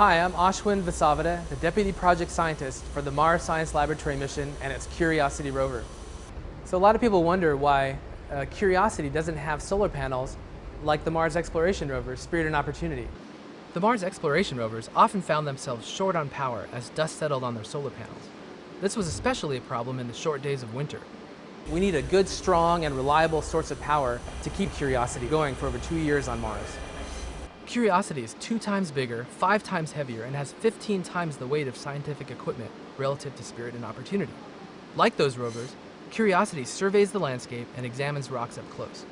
Hi, I'm Ashwin Vasavada, the Deputy Project Scientist for the Mars Science Laboratory mission and its Curiosity rover. So a lot of people wonder why uh, Curiosity doesn't have solar panels like the Mars Exploration rover, Spirit and Opportunity. The Mars Exploration rovers often found themselves short on power as dust settled on their solar panels. This was especially a problem in the short days of winter. We need a good, strong, and reliable source of power to keep Curiosity going for over two years on Mars. Curiosity is two times bigger, five times heavier, and has 15 times the weight of scientific equipment relative to Spirit and Opportunity. Like those rovers, Curiosity surveys the landscape and examines rocks up close.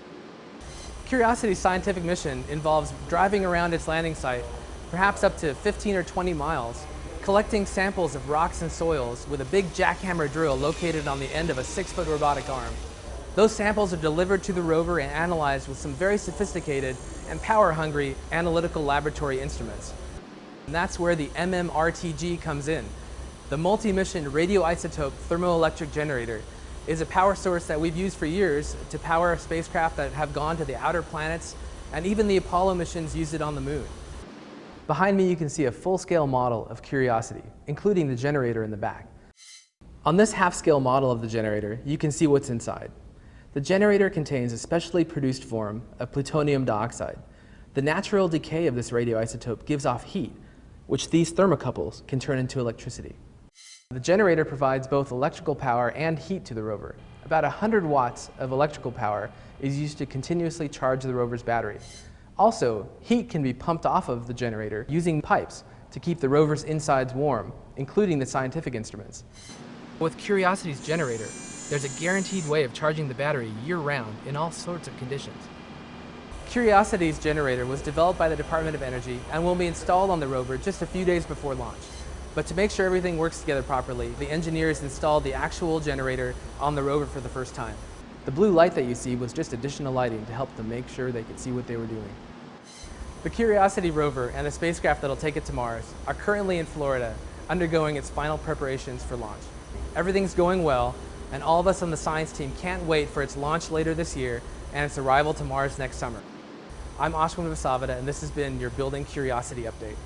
Curiosity's scientific mission involves driving around its landing site, perhaps up to 15 or 20 miles, collecting samples of rocks and soils with a big jackhammer drill located on the end of a six-foot robotic arm. Those samples are delivered to the rover and analyzed with some very sophisticated and power-hungry analytical laboratory instruments. And that's where the MMRTG comes in. The multi-mission radioisotope thermoelectric generator is a power source that we've used for years to power spacecraft that have gone to the outer planets, and even the Apollo missions used it on the moon. Behind me you can see a full-scale model of Curiosity, including the generator in the back. On this half-scale model of the generator, you can see what's inside. The generator contains a specially produced form of plutonium dioxide. The natural decay of this radioisotope gives off heat, which these thermocouples can turn into electricity. The generator provides both electrical power and heat to the rover. About 100 watts of electrical power is used to continuously charge the rover's battery. Also, heat can be pumped off of the generator using pipes to keep the rover's insides warm, including the scientific instruments. With Curiosity's generator, there's a guaranteed way of charging the battery year-round in all sorts of conditions. Curiosity's generator was developed by the Department of Energy and will be installed on the rover just a few days before launch. But to make sure everything works together properly, the engineers installed the actual generator on the rover for the first time. The blue light that you see was just additional lighting to help them make sure they could see what they were doing. The Curiosity rover and the spacecraft that'll take it to Mars are currently in Florida, undergoing its final preparations for launch. Everything's going well, and all of us on the science team can't wait for its launch later this year and its arrival to Mars next summer. I'm Ashwin Vasavada, and this has been your Building Curiosity Update.